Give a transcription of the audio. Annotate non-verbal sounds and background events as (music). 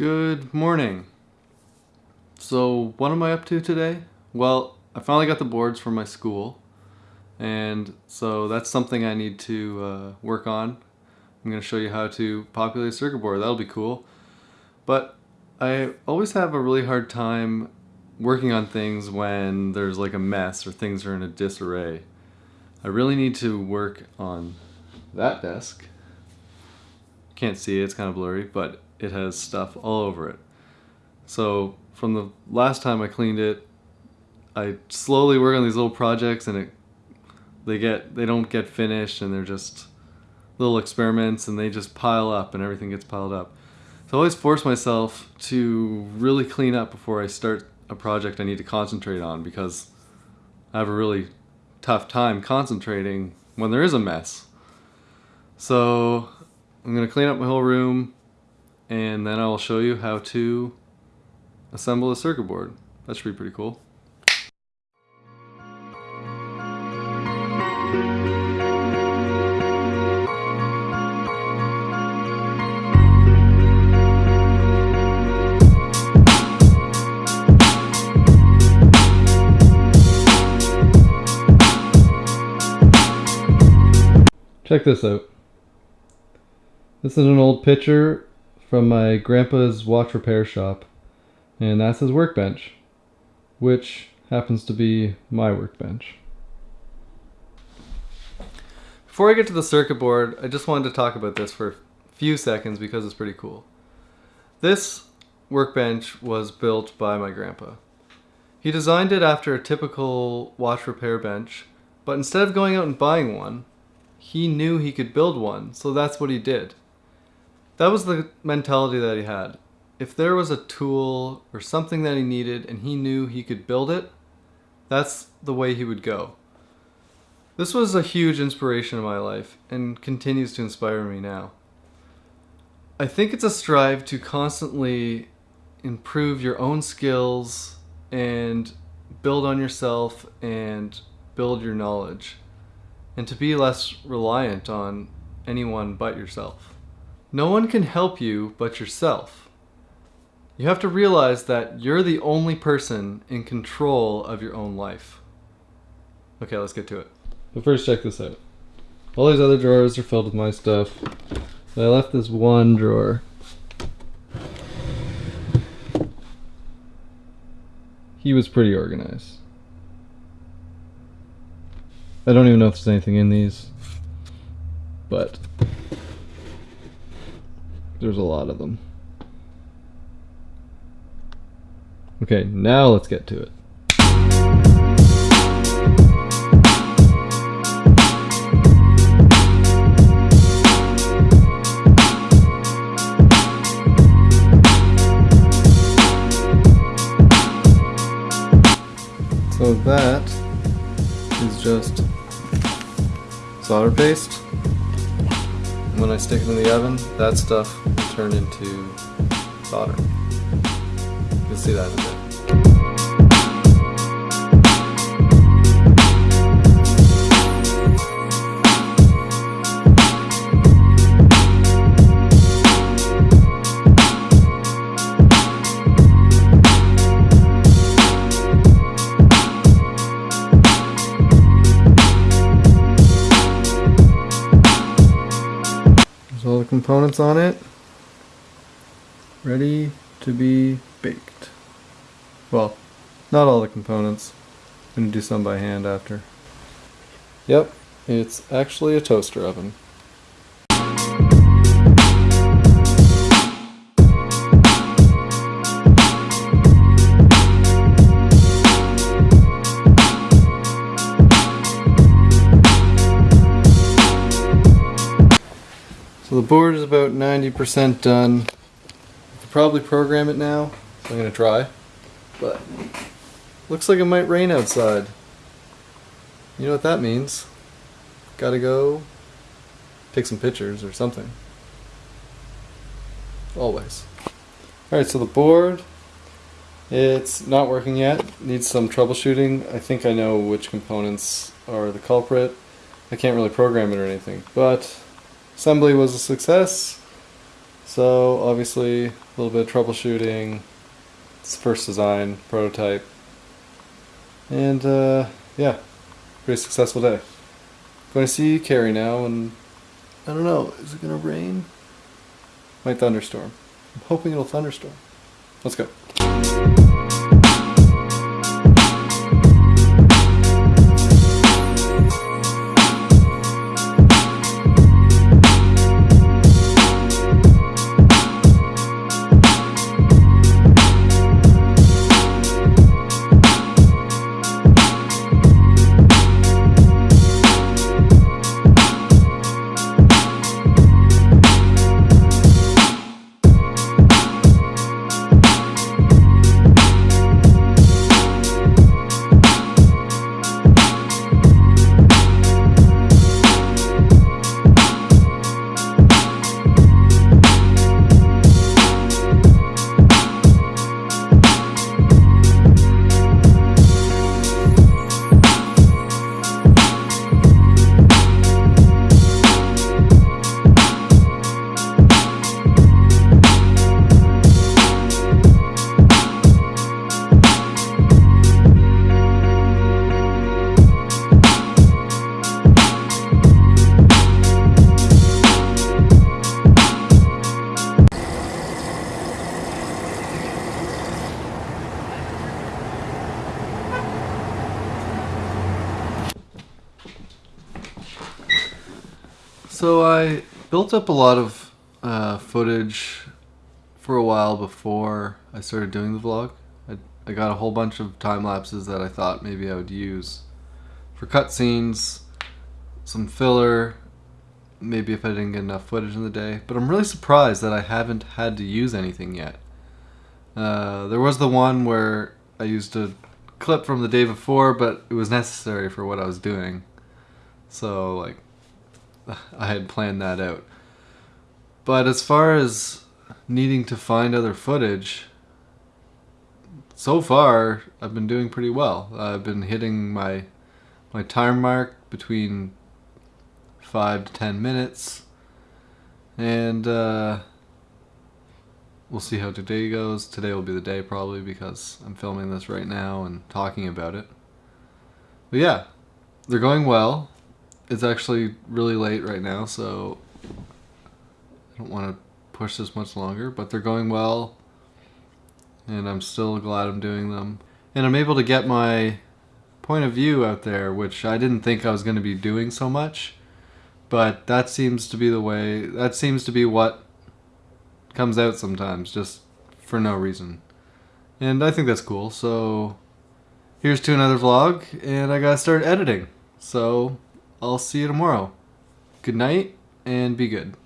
Good morning. So, what am I up to today? Well, I finally got the boards for my school, and so that's something I need to uh, work on. I'm going to show you how to populate a circuit board. That'll be cool. But I always have a really hard time working on things when there's like a mess or things are in a disarray. I really need to work on that desk. Can't see it, it's kind of blurry, but it has stuff all over it. So from the last time I cleaned it, I slowly work on these little projects and it they get they don't get finished and they're just little experiments and they just pile up and everything gets piled up. So I always force myself to really clean up before I start a project I need to concentrate on because I have a really tough time concentrating when there is a mess. So I'm going to clean up my whole room and then I'll show you how to assemble a circuit board. That should be pretty cool. Check this out. This is an old picture from my grandpa's watch repair shop, and that's his workbench, which happens to be my workbench. Before I get to the circuit board, I just wanted to talk about this for a few seconds because it's pretty cool. This workbench was built by my grandpa. He designed it after a typical watch repair bench, but instead of going out and buying one, he knew he could build one, so that's what he did. That was the mentality that he had. If there was a tool or something that he needed and he knew he could build it, that's the way he would go. This was a huge inspiration in my life and continues to inspire me now. I think it's a strive to constantly improve your own skills and build on yourself and build your knowledge and to be less reliant on anyone but yourself. No one can help you but yourself. You have to realize that you're the only person in control of your own life. Okay, let's get to it. But first, check this out. All these other drawers are filled with my stuff. But I left this one drawer. He was pretty organized. I don't even know if there's anything in these, but there's a lot of them. Okay, now let's get to it. So that is just solder paste when I stick it in the oven, that stuff will turn into solder. You'll see that in a bit. Components on it. Ready to be baked. Well, not all the components. I'm going to do some by hand after. Yep, it's actually a toaster oven. So the board is about 90% done. Probably program it now, so I'm to try. But looks like it might rain outside. You know what that means. Gotta go take some pictures or something. Always. Alright, so the board, it's not working yet. Needs some troubleshooting. I think I know which components are the culprit. I can't really program it or anything, but Assembly was a success, So obviously a little bit of troubleshooting. It's the first design prototype, and uh, yeah, pretty successful day. Going to see Carrie now, and I don't know. Is it gonna rain? Might thunderstorm. I'm hoping it'll thunderstorm. Let's go. So I built up a lot of uh, footage for a while before I started doing the vlog. I, I got a whole bunch of time lapses that I thought maybe I would use for cutscenes, some filler, maybe if I didn't get enough footage in the day. But I'm really surprised that I haven't had to use anything yet. Uh, there was the one where I used a clip from the day before, but it was necessary for what I was doing. So like (laughs) I had planned that out. But as far as needing to find other footage, so far I've been doing pretty well. I've been hitting my my time mark between five to ten minutes, and uh, we'll see how today goes. Today will be the day probably because I'm filming this right now and talking about it. But yeah, they're going well it's actually really late right now, so I don't want to push this much longer, but they're going well, and I'm still glad I'm doing them. And I'm able to get my point of view out there, which I didn't think I was going to be doing so much, but that seems to be the way, that seems to be what comes out sometimes, just for no reason. And I think that's cool, so here's to another vlog, and I gotta start editing. So I'll see you tomorrow. Good night and be good.